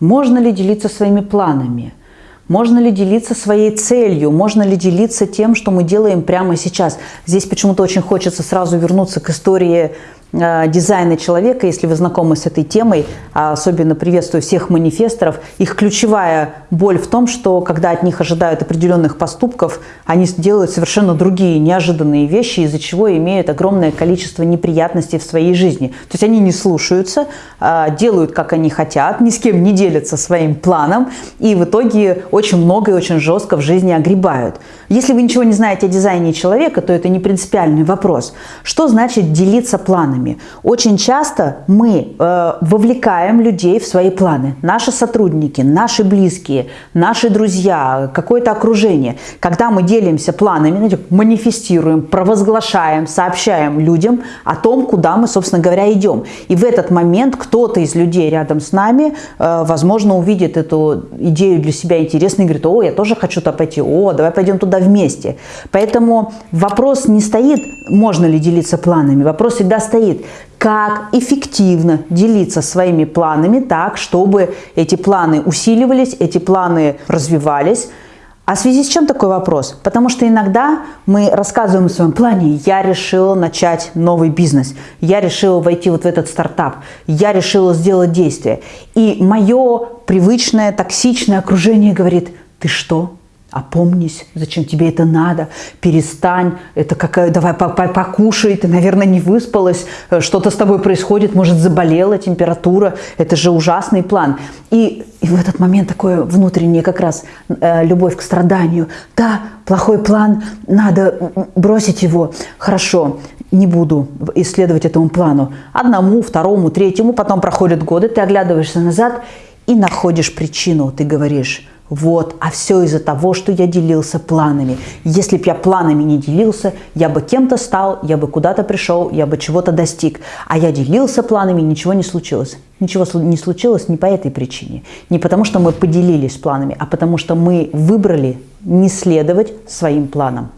Можно ли делиться своими планами? Можно ли делиться своей целью? Можно ли делиться тем, что мы делаем прямо сейчас? Здесь почему-то очень хочется сразу вернуться к истории дизайна человека, если вы знакомы с этой темой, а особенно приветствую всех манифесторов, их ключевая боль в том, что когда от них ожидают определенных поступков, они делают совершенно другие неожиданные вещи, из-за чего имеют огромное количество неприятностей в своей жизни. То есть они не слушаются, а, делают, как они хотят, ни с кем не делятся своим планом, и в итоге очень много и очень жестко в жизни огребают. Если вы ничего не знаете о дизайне человека, то это не принципиальный вопрос. Что значит делиться планами? Планами. Очень часто мы э, вовлекаем людей в свои планы. Наши сотрудники, наши близкие, наши друзья, какое-то окружение. Когда мы делимся планами, знаете, манифестируем, провозглашаем, сообщаем людям о том, куда мы, собственно говоря, идем. И в этот момент кто-то из людей рядом с нами, э, возможно, увидит эту идею для себя интересной и говорит, о, я тоже хочу туда пойти, о, давай пойдем туда вместе. Поэтому вопрос не стоит, можно ли делиться планами, вопрос всегда стоит, стоит, как эффективно делиться своими планами так, чтобы эти планы усиливались, эти планы развивались. А в связи с чем такой вопрос? Потому что иногда мы рассказываем о своем плане, я решила начать новый бизнес, я решила войти вот в этот стартап, я решила сделать действие. И мое привычное токсичное окружение говорит, ты что, Опомнись, зачем тебе это надо, перестань, это какая, давай покушай, ты, наверное, не выспалась, э, что-то с тобой происходит, может, заболела температура, это же ужасный план. И, и в этот момент такое внутреннее как раз э, любовь к страданию. Да, плохой план, надо бросить его, хорошо, не буду исследовать этому плану. Одному, второму, третьему, потом проходят годы, ты оглядываешься назад и находишь причину, ты говоришь – вот, а все из-за того, что я делился планами. Если бы я планами не делился, я бы кем-то стал, я бы куда-то пришел, я бы чего-то достиг. А я делился планами, ничего не случилось. Ничего не случилось не по этой причине. Не потому, что мы поделились планами, а потому, что мы выбрали не следовать своим планам.